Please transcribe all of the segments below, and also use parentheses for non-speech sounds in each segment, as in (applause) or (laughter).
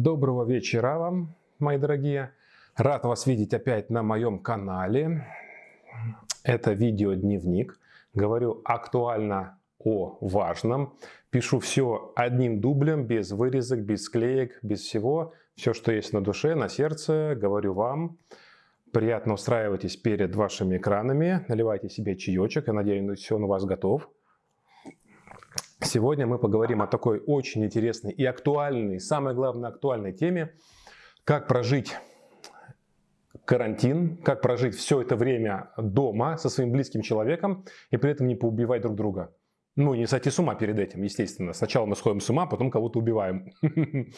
Доброго вечера вам, мои дорогие. Рад вас видеть опять на моем канале. Это видео-дневник. Говорю актуально о важном. Пишу все одним дублем, без вырезок, без склеек, без всего. Все, что есть на душе, на сердце, говорю вам. Приятно устраивайтесь перед вашими экранами, наливайте себе чаечек. Я надеюсь, он у вас готов. Сегодня мы поговорим о такой очень интересной и актуальной, самое главное актуальной теме, как прожить карантин, как прожить все это время дома со своим близким человеком и при этом не поубивать друг друга. Ну, не сойти с ума перед этим, естественно. Сначала мы сходим с ума, потом кого-то убиваем. (laughs)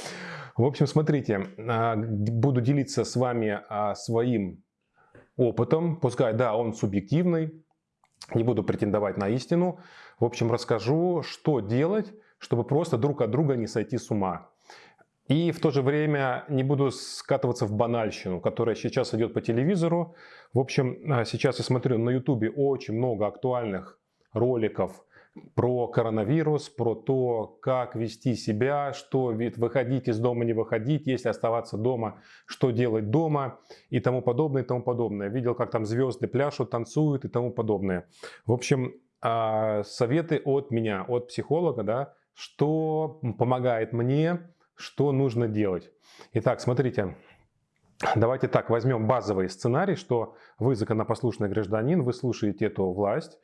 В общем, смотрите, а, буду делиться с вами а, своим опытом. Пускай, да, он субъективный, не буду претендовать на истину. В общем, расскажу, что делать, чтобы просто друг от друга не сойти с ума. И в то же время не буду скатываться в банальщину, которая сейчас идет по телевизору. В общем, а, сейчас я смотрю на ютубе очень много актуальных роликов про коронавирус, про то, как вести себя, что выходить из дома, не выходить, если оставаться дома, что делать дома и тому подобное, и тому подобное. Видел, как там звезды пляшут, танцуют и тому подобное. В общем, советы от меня, от психолога, да, что помогает мне, что нужно делать. Итак, смотрите, давайте так, возьмем базовый сценарий, что вы законопослушный гражданин, вы слушаете эту власть,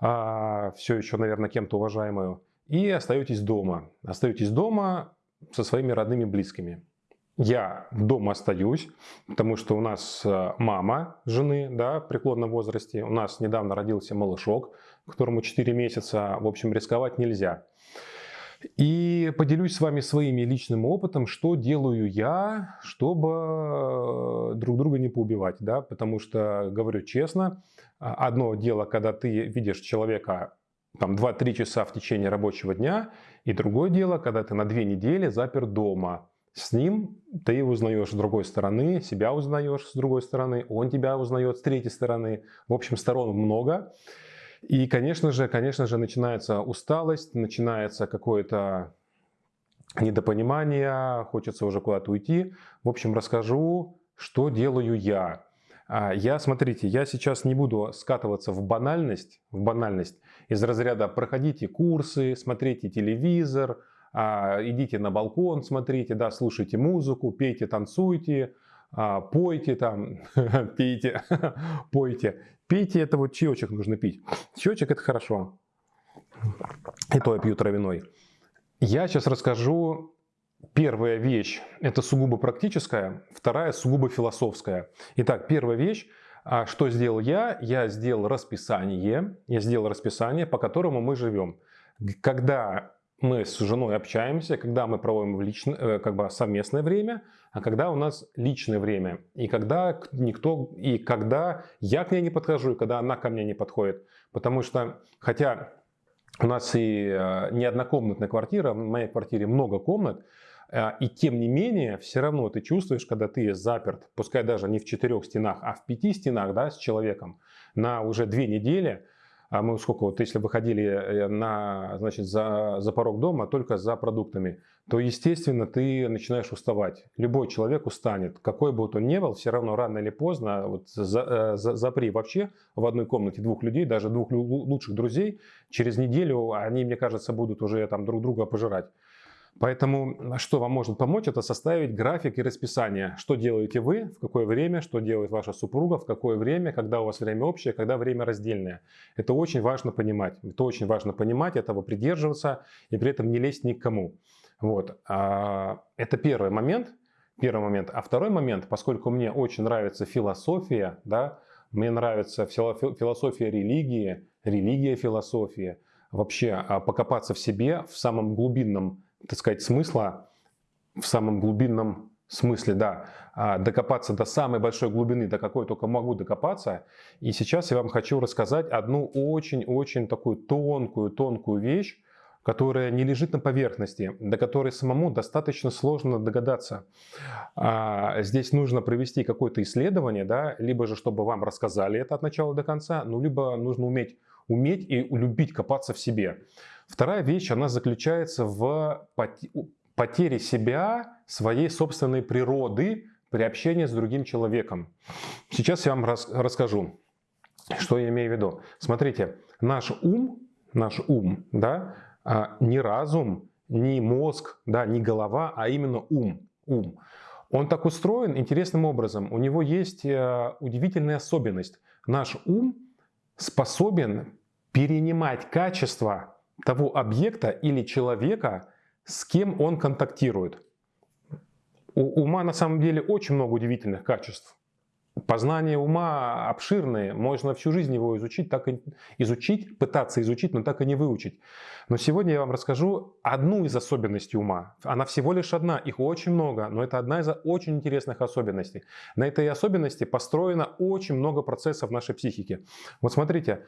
а, все еще, наверное, кем-то уважаемую, и остаетесь дома. Остаетесь дома со своими родными близкими. Я дома остаюсь, потому что у нас э, мама жены да, в преклонном возрасте, у нас недавно родился малышок, которому 4 месяца, в общем, рисковать нельзя. И поделюсь с вами своим личным опытом, что делаю я, чтобы э, друг друга не поубивать. Да? Потому что, говорю честно, а, одно дело, когда ты видишь человека там 2-3 часа в течение рабочего дня, и другое дело, когда ты на две недели запер дома. С ним ты узнаешь с другой стороны, себя узнаешь с другой стороны, он тебя узнает с третьей стороны. В общем, сторон много. И, конечно же, конечно же, начинается усталость, начинается какое-то недопонимание, хочется уже куда-то уйти. В общем, расскажу, что делаю я. А, я, смотрите, я сейчас не буду скатываться в банальность, в банальность из разряда проходите курсы, смотрите телевизор, идите на балкон, смотрите, да, слушайте музыку, пейте, танцуйте, а, пойте там, (laughs) пейте, (laughs) пойте. Пейте, это вот чаечек нужно пить. Чаечек это хорошо. И то я пью травяной. Я сейчас расскажу Первая вещь – это сугубо практическая, вторая – сугубо философская. Итак, первая вещь, а, что сделал я? Я сделал расписание, я сделал расписание, по которому мы живем. Когда мы с женой общаемся, когда мы проводим лично, э, как бы совместное время, а когда у нас личное время. И когда никто, и когда я к ней не подхожу, и когда она ко мне не подходит. Потому что, хотя у нас и э, не однокомнатная квартира, в моей квартире много комнат, э, и тем не менее, все равно ты чувствуешь, когда ты заперт, пускай даже не в четырех стенах, а в пяти стенах да, с человеком на уже две недели, а мы сколько, вот если выходили э, на, значит, за, за порог дома только за продуктами, то, естественно, ты начинаешь уставать. Любой человек устанет. Какой бы он ни был, все равно рано или поздно, вот за, э, за, запри вообще в одной комнате двух людей, даже двух лучших друзей, через неделю они, мне кажется, будут уже там друг друга пожирать. Поэтому что вам может помочь, это составить график и расписание. Что делаете вы, в какое время, что делает ваша супруга, в какое время, когда у вас время общее, когда время раздельное. Это очень важно понимать. Это очень важно понимать, этого придерживаться и при этом не лезть ни к кому. Вот. А, это первый момент. Первый момент. А второй момент, поскольку мне очень нравится философия, да, мне нравится философия религии, религия философия, вообще а, покопаться в себе в самом глубинном так сказать, смысла в самом глубинном смысле, да, а, докопаться до самой большой глубины, до какой только могу докопаться. И сейчас я вам хочу рассказать одну очень-очень такую тонкую-тонкую вещь, которая не лежит на поверхности, до которой самому достаточно сложно догадаться. А, здесь нужно провести какое-то исследование, да, либо же чтобы вам рассказали это от начала до конца, ну, либо нужно уметь, уметь и любить копаться в себе. Вторая вещь, она заключается в потери себя, своей собственной природы при общении с другим человеком. Сейчас я вам рас расскажу, что я имею в виду. Смотрите, наш ум, наш ум, да, а, не разум, не мозг, да, не голова, а именно ум, ум. Он так устроен интересным образом. У него есть э, удивительная особенность. Наш ум способен перенимать качество того объекта или человека, с кем он контактирует. У ума на самом деле очень много удивительных качеств. Познание ума обширное, можно всю жизнь его изучить, так и изучить, пытаться изучить, но так и не выучить. Но сегодня я вам расскажу одну из особенностей ума. Она всего лишь одна, их очень много, но это одна из очень интересных особенностей. На этой особенности построено очень много процессов нашей психике. Вот смотрите,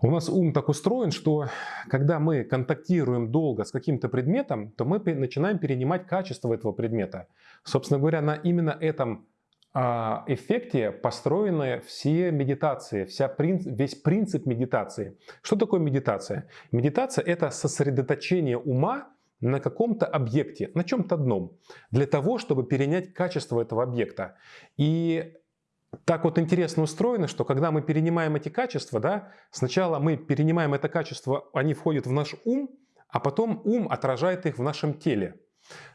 у нас ум так устроен, что когда мы контактируем долго с каким-то предметом, то мы начинаем перенимать качество этого предмета. Собственно говоря, на именно этом а, эффекте построены все медитации, вся принцип, весь принцип медитации. Что такое медитация? Медитация – это сосредоточение ума на каком-то объекте, на чем-то одном, для того, чтобы перенять качество этого объекта. И так вот интересно устроено, что когда мы перенимаем эти качества, да, сначала мы перенимаем это качество, они входят в наш ум, а потом ум отражает их в нашем теле.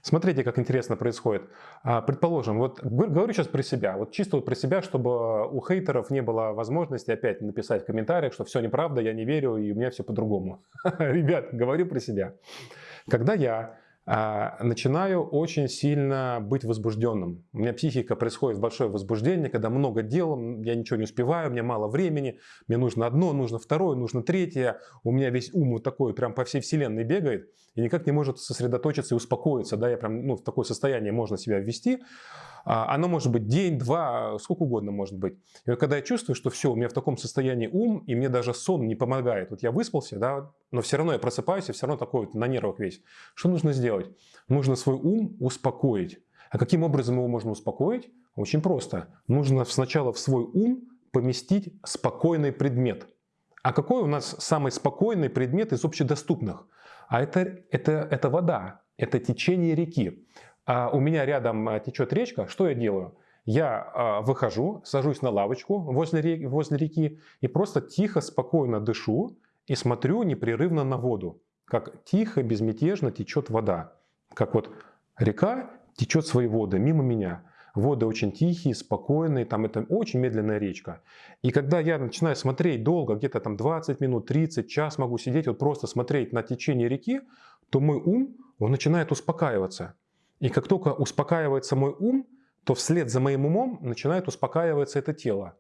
Смотрите, как интересно происходит. А, предположим, вот говорю сейчас про себя, вот чисто вот про себя, чтобы у хейтеров не было возможности опять написать в комментариях, что все неправда, я не верю и у меня все по-другому. (laughs) Ребят, говорю про себя. Когда я начинаю очень сильно быть возбужденным. У меня психика происходит большое возбуждение, когда много дел, я ничего не успеваю, мне мало времени, мне нужно одно, нужно второе, нужно третье. У меня весь ум вот такой прям по всей вселенной бегает и никак не может сосредоточиться и успокоиться. Да, я прям ну, в такое состояние можно себя ввести. А, оно может быть день, два, сколько угодно может быть. И вот когда я чувствую, что все, у меня в таком состоянии ум, и мне даже сон не помогает. Вот я выспался, да, но все равно я просыпаюсь, и все равно такой вот на нервах весь. Что нужно сделать? Нужно свой ум успокоить. А каким образом его можно успокоить? Очень просто. Нужно сначала в свой ум поместить спокойный предмет. А какой у нас самый спокойный предмет из общедоступных? А это, это, это вода, это течение реки а у меня рядом а, течет речка, что я делаю? Я а, выхожу, сажусь на лавочку возле реки, возле реки и просто тихо, спокойно дышу и смотрю непрерывно на воду, как тихо, безмятежно течет вода. Как вот река течет свои воды мимо меня. Воды очень тихие, спокойные, там это очень медленная речка. И когда я начинаю смотреть долго, где-то там 20 минут, 30, час могу сидеть, вот просто смотреть на течение реки, то мой ум, он начинает успокаиваться. И как только успокаивается мой ум, то вслед за моим умом начинает успокаиваться это тело.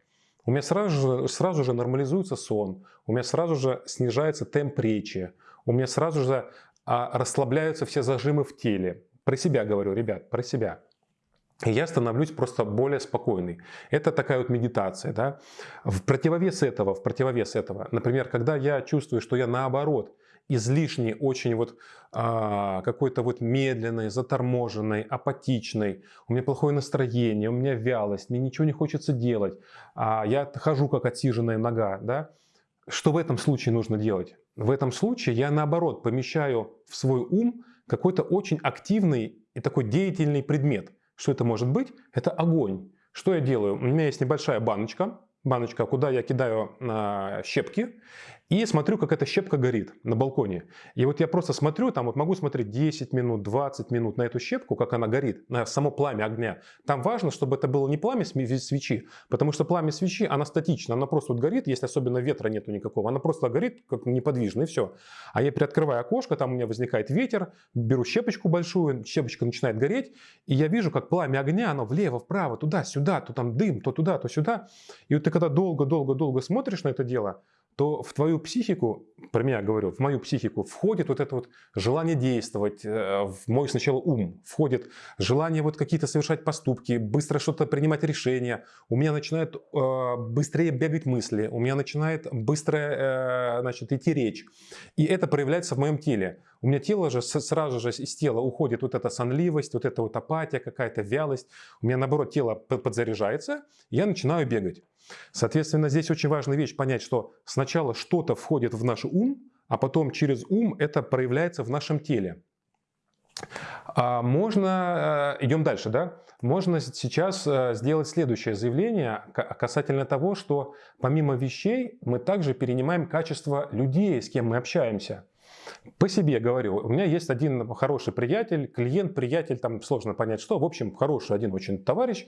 У меня сразу же, сразу же нормализуется сон, у меня сразу же снижается темп речи, у меня сразу же а, расслабляются все зажимы в теле. Про себя говорю, ребят, про себя. И я становлюсь просто более спокойный. Это такая вот медитация. Да? В противовес этого, в противовес этого, например, когда я чувствую, что я наоборот излишне очень вот а, какой-то вот медленной, заторможенной, апатичной, у меня плохое настроение, у меня вялость, мне ничего не хочется делать, а я хожу как отсиженная нога, да? Что в этом случае нужно делать? В этом случае я наоборот помещаю в свой ум какой-то очень активный и такой деятельный предмет. Что это может быть? Это огонь. Что я делаю? У меня есть небольшая баночка, баночка, куда я кидаю э, щепки и смотрю, как эта щепка горит на балконе. И вот я просто смотрю, там вот могу смотреть 10 минут, 20 минут на эту щепку, как она горит, на само пламя огня. Там важно, чтобы это было не пламя свечи, потому что пламя свечи, она статична, она просто вот горит, если особенно ветра нету никакого, она просто горит как неподвижно и все. А я приоткрываю окошко, там у меня возникает ветер, беру щепочку большую, щепочка начинает гореть, и я вижу, как пламя огня, оно влево, вправо, туда-сюда, то там дым, то туда, то сюда. И вот ты когда долго-долго-долго смотришь на это дело, то в твою психику, про меня говорю, в мою психику входит вот это вот желание действовать, э, в мой сначала ум, входит желание вот какие-то совершать поступки, быстро что-то принимать решения, у меня начинают э, быстрее бегать мысли, у меня начинает быстро э, значит, идти речь. И это проявляется в моем теле. У меня тело же сразу же из тела уходит вот эта сонливость, вот эта вот апатия, какая-то вялость. У меня наоборот тело подзаряжается, я начинаю бегать. Соответственно, здесь очень важная вещь понять, что сначала что-то входит в наш ум, а потом через ум это проявляется в нашем теле. А можно, э, идем дальше, да? Можно сейчас э, сделать следующее заявление касательно того, что помимо вещей мы также перенимаем качество людей, с кем мы общаемся. По себе говорю, у меня есть один хороший приятель, клиент, приятель, там сложно понять что, в общем, хороший один очень товарищ,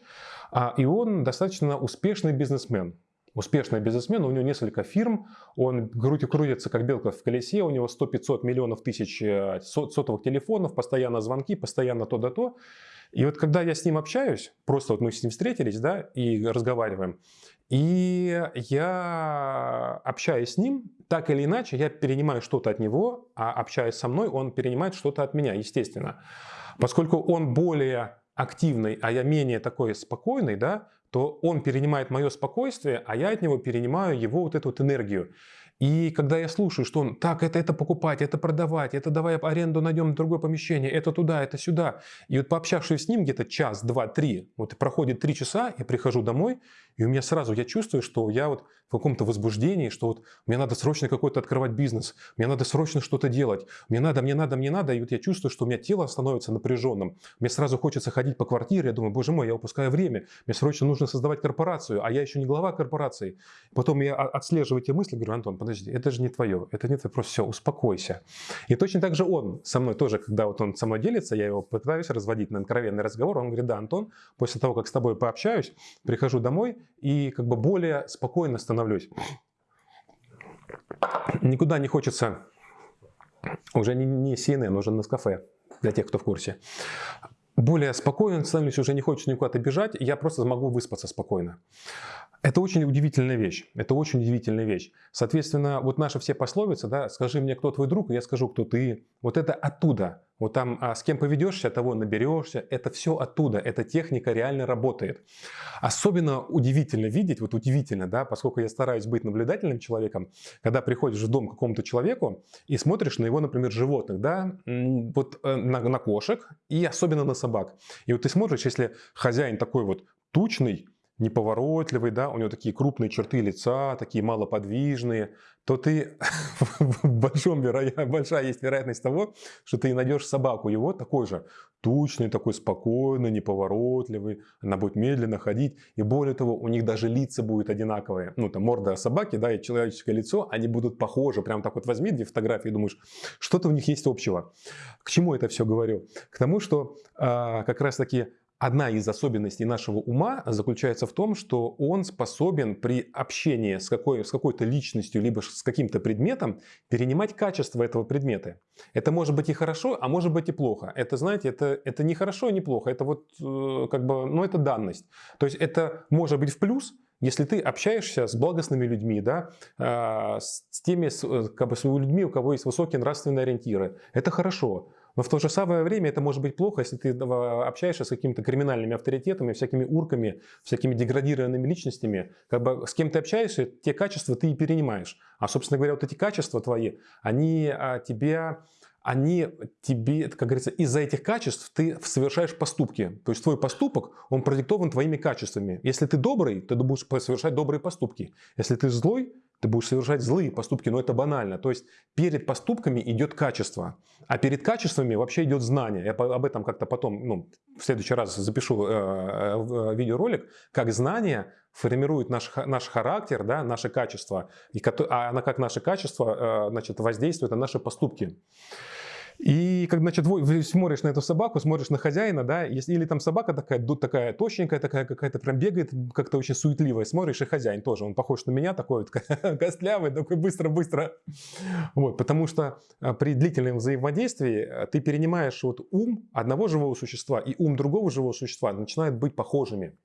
а, и он достаточно успешный бизнесмен. Успешный бизнесмен, у него несколько фирм, он крутится как белка в колесе, у него 100-500 миллионов тысяч э, сотовых телефонов, постоянно звонки, постоянно то да то. И вот когда я с ним общаюсь, просто вот мы с ним встретились, да, и разговариваем, и я общаюсь с ним, так или иначе, я перенимаю что-то от него, а общаясь со мной, он перенимает что-то от меня, естественно. Поскольку он более активный, а я менее такой спокойный, да, то он перенимает мое спокойствие, а я от него перенимаю его вот эту вот энергию. И когда я слушаю, что он, так, это, это покупать, это продавать, это давай аренду найдем другое помещение, это туда, это сюда. И вот пообщавшись с ним где-то час, два, три, вот проходит три часа, я прихожу домой, и у меня сразу, я чувствую, что я вот в каком-то возбуждении, что вот мне надо срочно какой-то открывать бизнес, мне надо срочно что-то делать, мне надо, мне надо, мне надо, и вот я чувствую, что у меня тело становится напряженным. Мне сразу хочется ходить по квартире, я думаю, боже мой, я упускаю время, мне срочно нужно создавать корпорацию, а я еще не глава корпорации. Потом я отслеживаю эти мысли, говорю, Антон, подожди, это же не твое, это не твое, просто все, успокойся. И точно так же он со мной тоже, когда вот он со мной делится, я его пытаюсь разводить на откровенный разговор, он говорит, да, Антон, после того, как с тобой пообщаюсь, прихожу домой и как бы более спокойно становлюсь. Никуда не хочется, уже не, не CNN, уже на кафе, для тех, кто в курсе. Более спокойно становлюсь, уже не хочется никуда-то бежать, я просто могу выспаться спокойно. Это очень удивительная вещь. Это очень удивительная вещь. Соответственно, вот наши все пословицы, да, скажи мне, кто твой друг, и я скажу, кто ты. Вот это оттуда. Вот там, а с кем поведешься, того наберешься. Это все оттуда. Эта техника реально работает. Особенно удивительно видеть, вот удивительно, да, поскольку я стараюсь быть наблюдательным человеком, когда приходишь в дом к какому-то человеку и смотришь на его, например, животных, да, вот э, на, на кошек и особенно на собак. И вот ты смотришь, если хозяин такой вот тучный, неповоротливый, да, у него такие крупные черты лица, такие малоподвижные, то ты (laughs) большом веро... большая есть вероятность того, что ты найдешь собаку его такой же, тучный, такой спокойный, неповоротливый, она будет медленно ходить, и более того, у них даже лица будут одинаковые, ну там морда собаки, да, и человеческое лицо, они будут похожи, прям так вот возьми две фотографии думаешь, что-то у них есть общего. К чему это все говорю? К тому, что а, как раз таки Одна из особенностей нашего ума заключается в том, что он способен при общении с, какой, с какой-то личностью, либо с каким-то предметом перенимать качество этого предмета. Это может быть и хорошо, а может быть и плохо. Это, знаете, это, это не хорошо и не плохо, это вот э, как бы, ну это данность. То есть это может быть в плюс, если ты общаешься с благостными людьми, да, а, с теми э, как бы, с людьми, у кого есть высокие нравственные ориентиры, это хорошо. Но в то же самое время это может быть плохо, если ты общаешься с какими-то криминальными авторитетами, всякими урками, всякими деградированными личностями. Как бы с кем ты общаешься, те качества ты и перенимаешь. А, собственно говоря, вот эти качества твои, они а, тебя они тебе, как говорится, из-за этих качеств ты совершаешь поступки. То есть твой поступок, он продиктован твоими качествами. Если ты добрый, то ты будешь совершать добрые поступки. Если ты злой, ты будешь совершать злые поступки, но это банально. То есть перед поступками идет качество, а перед качествами вообще идет знание. Я об этом как-то потом, ну, в следующий раз запишу э, э, видеоролик, как знание формирует наш, наш характер, да, наши качества, и, а на как наши качества э, значит, воздействуют на наши поступки. И как, значит, смотришь на эту собаку, смотришь на хозяина, да, или там собака такая, такая тощенькая, такая какая-то прям бегает, как-то очень суетливая, смотришь, и хозяин тоже, он похож на меня, такой вот (laughs) костлявый, такой быстро-быстро. Вот, потому что а, при длительном взаимодействии а, ты перенимаешь вот ум одного живого существа и ум другого живого существа начинают быть похожими.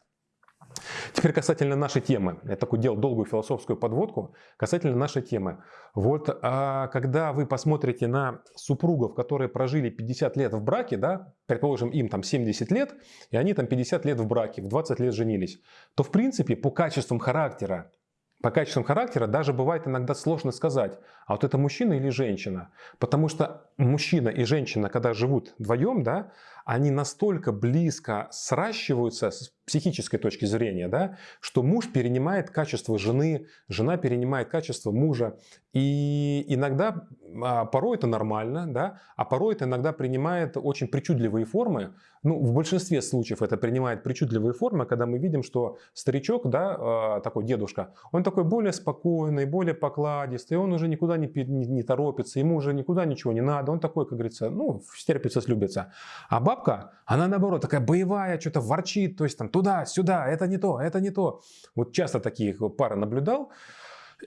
Теперь касательно нашей темы. Я такой делал долгую философскую подводку. Касательно нашей темы. Вот а, когда вы посмотрите на супругов, которые прожили 50 лет в браке, да, предположим, им там 70 лет, и они там 50 лет в браке, в 20 лет женились, то в принципе по качествам характера по качествам характера даже бывает иногда сложно сказать, а вот это мужчина или женщина. Потому что мужчина и женщина, когда живут вдвоем, да, они настолько близко сращиваются с психической точки зрения, да, что муж перенимает качество жены, жена перенимает качество мужа. И иногда, а, порой это нормально, да, а порой это иногда принимает очень причудливые формы. Ну, в большинстве случаев это принимает причудливые формы, когда мы видим, что старичок, да, а, такой дедушка, он такой более спокойный, более покладистый, он уже никуда не, не, не торопится, ему уже никуда ничего не надо, он такой, как говорится, ну, стерпится, слюбится. А бабка, она наоборот такая боевая, что-то ворчит, то есть там туда, сюда, это не то, это не то. Вот часто таких пары наблюдал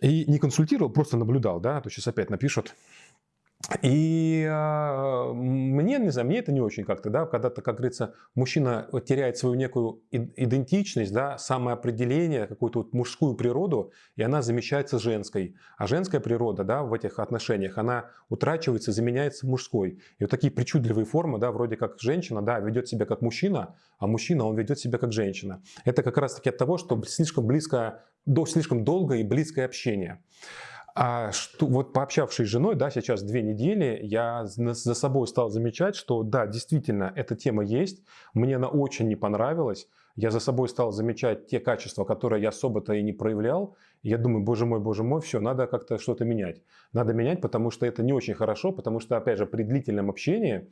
и не консультировал, просто наблюдал, да, а то сейчас опять напишут. И э, мне, не знаю, мне это не очень как-то, да, когда-то, как говорится, мужчина теряет свою некую идентичность, да, самоопределение, какую-то вот мужскую природу, и она замещается женской. А женская природа, да, в этих отношениях, она утрачивается, заменяется мужской. И вот такие причудливые формы, да, вроде как женщина, да, ведет себя как мужчина, а мужчина, он ведет себя как женщина. Это как раз-таки от того, что слишком близко, до, слишком долгое и близкое общение. А что, вот пообщавшись с женой, да, сейчас две недели, я за собой стал замечать, что да, действительно, эта тема есть, мне она очень не понравилась, я за собой стал замечать те качества, которые я особо-то и не проявлял, я думаю, боже мой, боже мой, все, надо как-то что-то менять. Надо менять, потому что это не очень хорошо, потому что, опять же, при длительном общении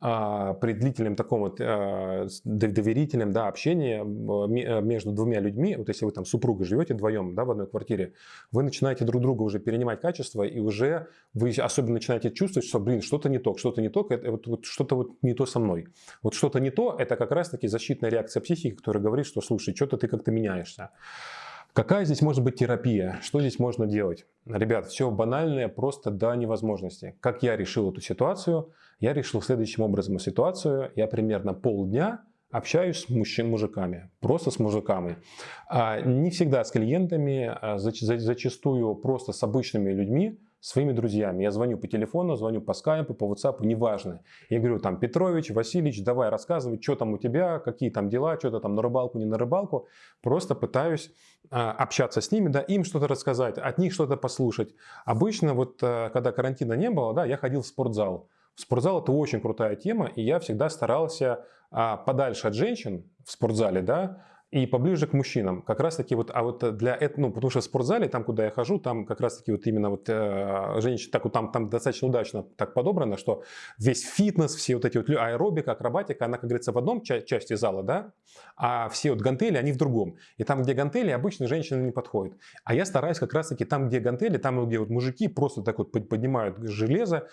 при длительном таком вот а, доверительном да, общении а, между двумя людьми, вот если вы там супругой живете вдвоем да, в одной квартире, вы начинаете друг друга уже перенимать качество, и уже вы особенно начинаете чувствовать, что, блин, что-то не то, что-то не то, это, вот, вот что-то вот не то со мной. Вот что-то не то, это как раз-таки защитная реакция психики, которая говорит, что, слушай, что-то ты как-то меняешься. Какая здесь может быть терапия? Что здесь можно делать? Ребят, все банальное просто до невозможности. Как я решил эту ситуацию? Я решил следующим образом ситуацию. Я примерно полдня общаюсь с мужчин, мужиками, просто с мужиками. А не всегда с клиентами, а зачастую просто с обычными людьми, своими друзьями. Я звоню по телефону, звоню по скайпу, по WhatsApp, неважно. Я говорю там, Петрович, Васильевич, давай рассказывай, что там у тебя, какие там дела, что-то там на рыбалку, не на рыбалку. Просто пытаюсь а, общаться с ними, да, им что-то рассказать, от них что-то послушать. Обычно вот, а, когда карантина не было, да, я ходил в спортзал. Спортзал это очень крутая тема, и я всегда старался а, подальше от женщин в спортзале, да, и поближе к мужчинам. Как раз таки вот, а вот для этого, ну, потому что в спортзале, там, куда я хожу, там как раз таки вот именно вот э, женщины, так вот там, там достаточно удачно так подобрано, что весь фитнес, все вот эти вот аэробика, акробатика, она, как говорится, в одном ча части зала, да, а все вот гантели, они в другом. И там, где гантели, обычно женщины не подходят. А я стараюсь как раз таки там, где гантели, там, где вот мужики просто так вот поднимают железо,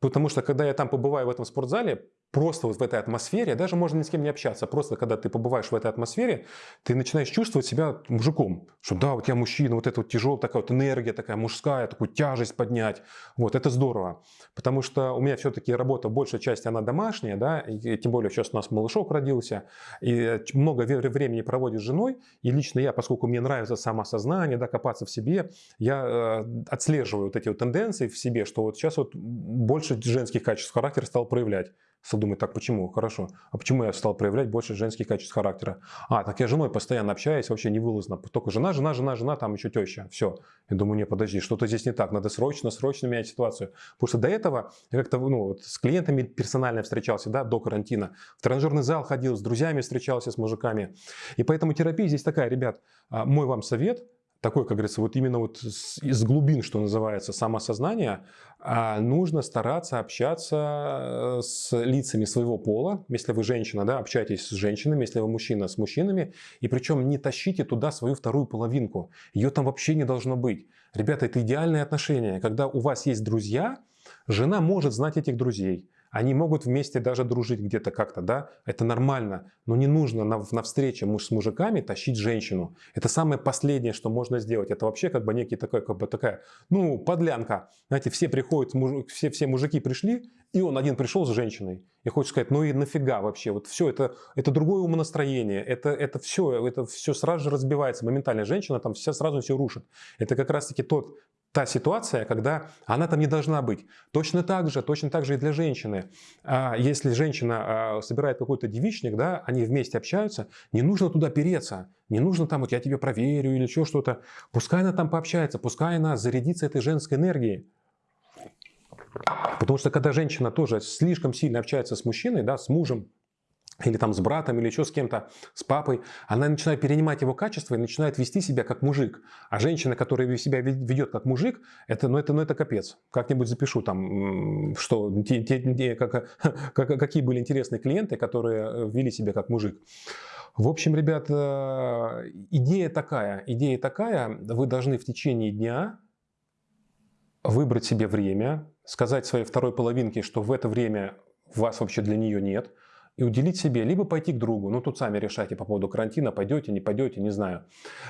Потому что когда я там побываю в этом спортзале, просто вот в этой атмосфере, даже можно ни с кем не общаться, просто когда ты побываешь в этой атмосфере, ты начинаешь чувствовать себя мужиком, что да, вот я мужчина, вот эта вот тяжелая такая вот энергия, такая мужская, такую тяжесть поднять, вот, это здорово, потому что у меня все-таки работа, большая часть она домашняя, да, и тем более сейчас у нас малышок родился, и много времени проводишь с женой, и лично я, поскольку мне нравится самосознание, да, копаться в себе, я э, отслеживаю вот эти вот тенденции в себе, что вот сейчас вот больше женских качеств характера стал проявлять. Стал думать, так почему? Хорошо. А почему я стал проявлять больше женских качеств характера? А, так я с женой постоянно общаюсь, вообще не вылазно. Только жена, жена, жена, жена, там еще теща. Все. Я думаю, не, подожди, что-то здесь не так. Надо срочно, срочно менять ситуацию. Потому что до этого я как-то ну, вот с клиентами персонально встречался, да, до карантина. В тренажерный зал ходил, с друзьями встречался, с мужиками. И поэтому терапия здесь такая, ребят, а, мой вам совет – такой, как говорится, вот именно вот из глубин, что называется, самосознания, а, нужно стараться общаться э, с лицами своего пола. Если вы женщина, да, общайтесь с женщинами, если вы мужчина, с мужчинами. И причем не тащите туда свою вторую половинку. Ее там вообще не должно быть. Ребята, это идеальные отношения. Когда у вас есть друзья, жена может знать этих друзей. Они могут вместе даже дружить где-то как-то, да, это нормально, но не нужно на, на встрече муж с мужиками тащить женщину. Это самое последнее, что можно сделать. Это вообще как бы некий такой, как бы такая, ну, подлянка. Знаете, все приходят, все, все мужики пришли, и он один пришел с женщиной. И хочет сказать, ну и нафига вообще, вот все, это, это другое умонастроение, это, это все, это все сразу же разбивается моментально. Женщина там вся сразу все рушит. Это как раз-таки тот та ситуация, когда она там не должна быть. Точно так же, точно так же и для женщины. А если женщина а, собирает какой-то девичник, да, они вместе общаются, не нужно туда переться, не нужно там, вот я тебе проверю или еще что-то. Пускай она там пообщается, пускай она зарядится этой женской энергией. Потому что когда женщина тоже слишком сильно общается с мужчиной, да, с мужем, или там с братом, или еще с кем-то, с папой, она начинает перенимать его качества и начинает вести себя как мужик. А женщина, которая себя ведет как мужик, это, ну, это, ну, это капец. Как-нибудь запишу там, что, те, те, как, (laughs) как, какие были интересные клиенты, которые э, вели себя как мужик. В общем, ребята, идея такая, идея такая, вы должны в течение дня выбрать себе время, сказать своей второй половинке, что в это время вас вообще для нее нет – и уделить себе, либо пойти к другу, ну тут сами решайте по поводу карантина, пойдете, не пойдете, не знаю,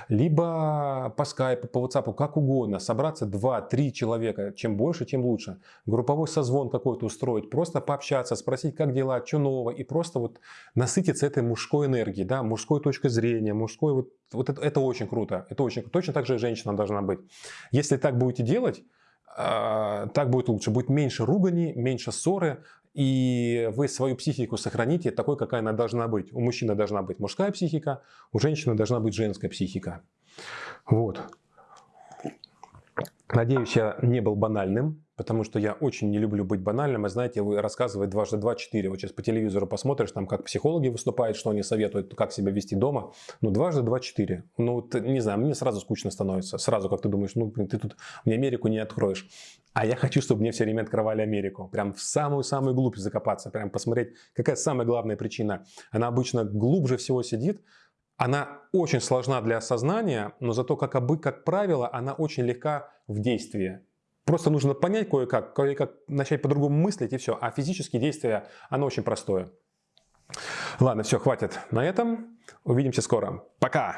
либо по скайпу, по WhatsApp, как угодно, собраться 2-3 человека, чем больше, тем лучше, групповой созвон какой-то устроить, просто пообщаться, спросить, как дела, что нового, и просто вот насытиться этой мужской энергией, да, мужской точкой зрения, мужской, вот, вот это, это очень круто, это очень, точно так же и женщина должна быть. Если так будете делать, а, так будет лучше. Будет меньше ругани, меньше ссоры, и вы свою психику сохраните такой, какая она должна быть. У мужчины должна быть мужская психика, у женщины должна быть женская психика. Вот. Надеюсь, я не был банальным потому что я очень не люблю быть банальным. И знаете, вы рассказывают дважды два четыре. Вот сейчас по телевизору посмотришь, там как психологи выступают, что они советуют, как себя вести дома. Ну, дважды два четыре. Ну, вот, не знаю, мне сразу скучно становится. Сразу, как ты думаешь, ну, ты тут мне Америку не откроешь. А я хочу, чтобы мне все время открывали Америку. Прям в самую-самую глубь закопаться. Прям посмотреть, какая самая главная причина. Она обычно глубже всего сидит. Она очень сложна для осознания, но зато, как, обы, как правило, она очень легка в действии. Просто нужно понять кое-как, кое-как начать по-другому мыслить и все. А физические действия, оно очень простое. Ладно, все, хватит на этом. Увидимся скоро. Пока!